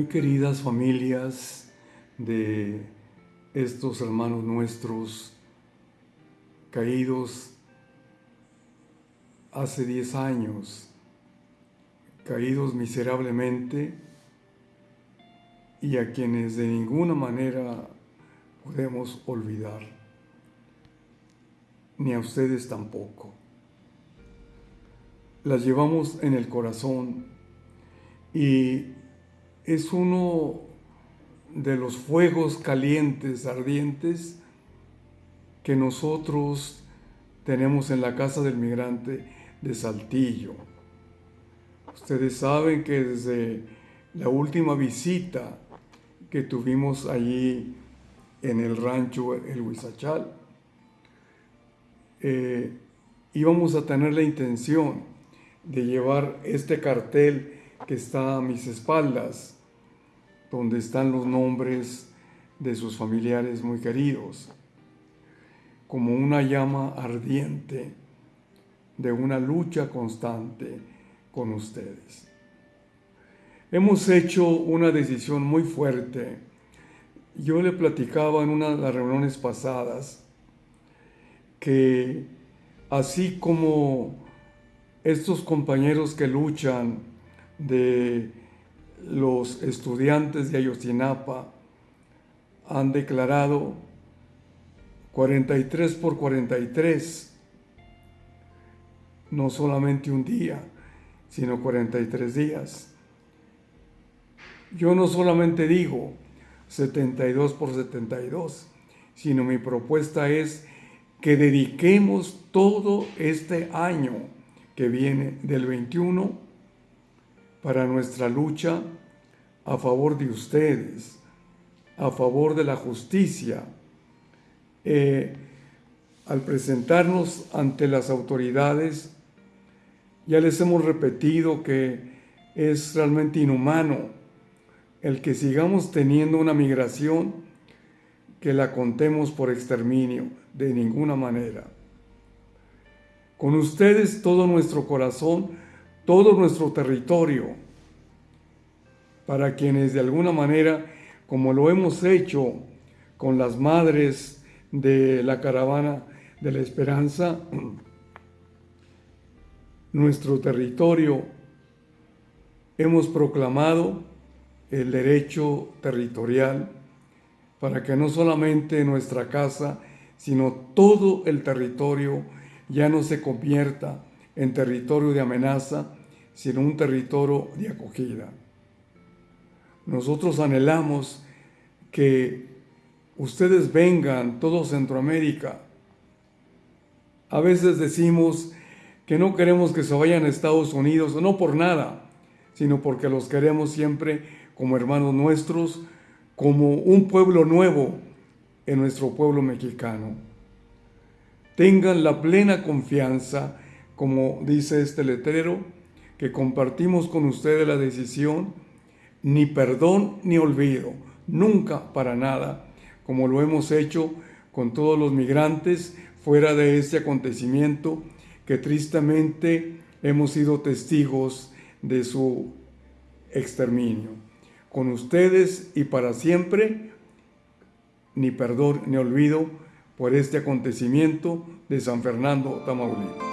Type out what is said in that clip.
Muy queridas familias de estos hermanos nuestros caídos hace 10 años, caídos miserablemente y a quienes de ninguna manera podemos olvidar, ni a ustedes tampoco. Las llevamos en el corazón y es uno de los fuegos calientes, ardientes, que nosotros tenemos en la casa del migrante de Saltillo. Ustedes saben que desde la última visita que tuvimos allí en el rancho El Huizachal, eh, íbamos a tener la intención de llevar este cartel que está a mis espaldas, donde están los nombres de sus familiares muy queridos, como una llama ardiente de una lucha constante con ustedes. Hemos hecho una decisión muy fuerte. Yo le platicaba en una de las reuniones pasadas que así como estos compañeros que luchan de los estudiantes de Ayotzinapa han declarado 43 por 43, no solamente un día, sino 43 días. Yo no solamente digo 72 por 72, sino mi propuesta es que dediquemos todo este año que viene del 21 para nuestra lucha a favor de ustedes, a favor de la justicia. Eh, al presentarnos ante las autoridades, ya les hemos repetido que es realmente inhumano el que sigamos teniendo una migración que la contemos por exterminio, de ninguna manera. Con ustedes todo nuestro corazón todo nuestro territorio para quienes de alguna manera, como lo hemos hecho con las madres de la caravana de la esperanza, nuestro territorio, hemos proclamado el derecho territorial para que no solamente nuestra casa, sino todo el territorio ya no se convierta en territorio de amenaza, sino un territorio de acogida. Nosotros anhelamos que ustedes vengan, todo Centroamérica. A veces decimos que no queremos que se vayan a Estados Unidos, no por nada, sino porque los queremos siempre como hermanos nuestros, como un pueblo nuevo en nuestro pueblo mexicano. Tengan la plena confianza, como dice este letrero, que compartimos con ustedes la decisión, ni perdón ni olvido, nunca para nada, como lo hemos hecho con todos los migrantes fuera de este acontecimiento que tristemente hemos sido testigos de su exterminio. Con ustedes y para siempre, ni perdón ni olvido por este acontecimiento de San Fernando, Tamaulipas.